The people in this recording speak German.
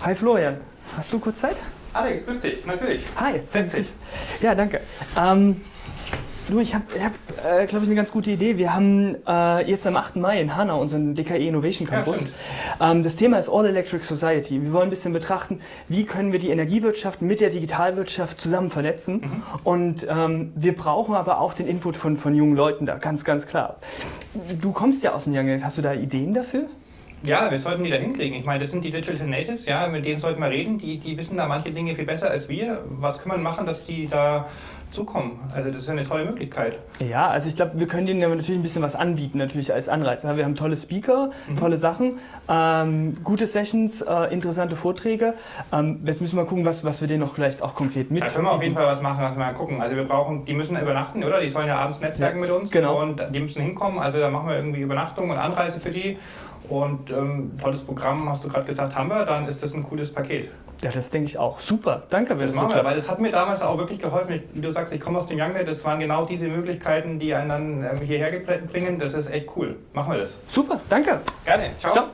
Hi Florian, hast du kurz Zeit? Alex, grüß dich, natürlich. Hi. Setz dich. Ja, danke. Ähm, du, ich habe, hab, äh, glaube ich, eine ganz gute Idee. Wir haben äh, jetzt am 8. Mai in Hanau unseren DKE Innovation Campus. stimmt. ähm, das Thema ist All Electric Society. Wir wollen ein bisschen betrachten, wie können wir die Energiewirtschaft mit der Digitalwirtschaft zusammen vernetzen. Mhm. Und ähm, wir brauchen aber auch den Input von, von jungen Leuten da, ganz, ganz klar. Du kommst ja aus dem Young. Hast du da Ideen dafür? Ja, wir sollten die da hinkriegen. Ich meine, das sind die Digital Natives, ja, mit denen sollten wir reden. Die, die wissen da manche Dinge viel besser als wir. Was kann man machen, dass die da zukommen? Also das ist ja eine tolle Möglichkeit. Ja, also ich glaube, wir können denen natürlich ein bisschen was anbieten, natürlich als Anreiz. Wir haben tolle Speaker, tolle Sachen, ähm, gute Sessions, äh, interessante Vorträge. Ähm, jetzt müssen wir gucken, was, was wir denen noch vielleicht auch konkret mit. Da können wir auf jeden Fall was machen, was wir mal gucken. Also wir brauchen, die müssen übernachten, oder? Die sollen ja abends netzwerken Ja, mit uns genau. und die müssen hinkommen. Also da machen wir irgendwie Übernachtung und Anreise für die. Und ähm, tolles Programm, hast du gerade gesagt, haben wir, dann ist das ein cooles Paket. Ja, das denke ich auch. Super, danke, wenn Das das so machen wir, weil klappt. das hat mir damals auch wirklich geholfen. Ich, wie du sagst, ich komme aus dem Youngnet, das waren genau diese Möglichkeiten, die einen dann ähm, hierher gebringen. Das ist echt cool. Machen wir das. Super, danke. Gerne. Ciao. Ciao.